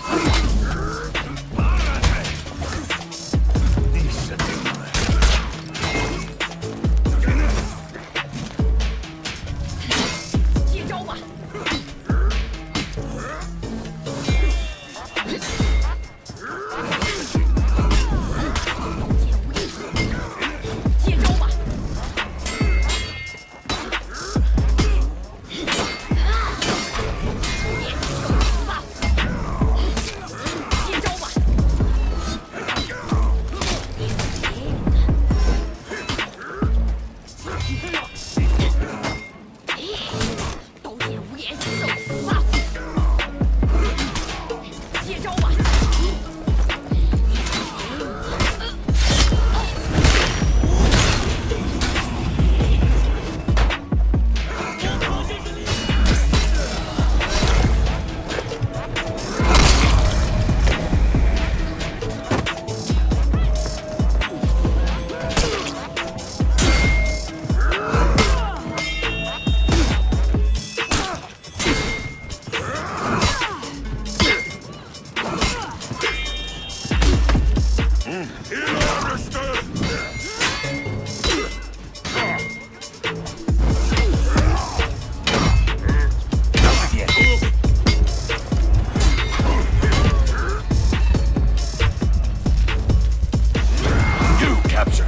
Let's go!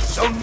Zone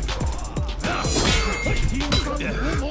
っ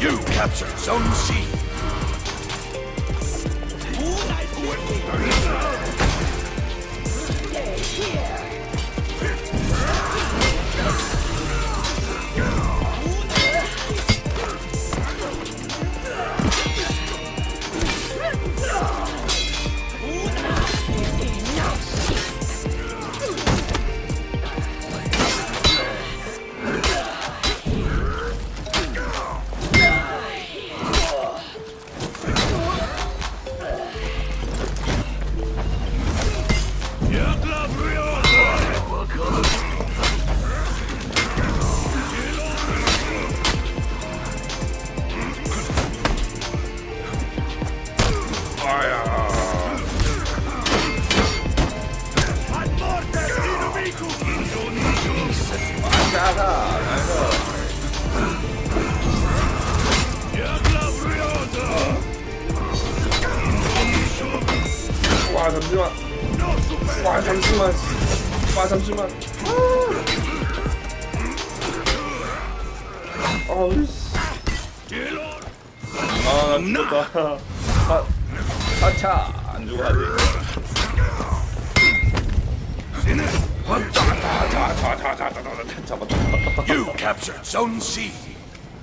You captured Zone C. 와 잠시만 와 잠시만 와 잠시만 아우 아나 죽었다 아 아차 아, 아, 안 죽어 아직 You captured Zone C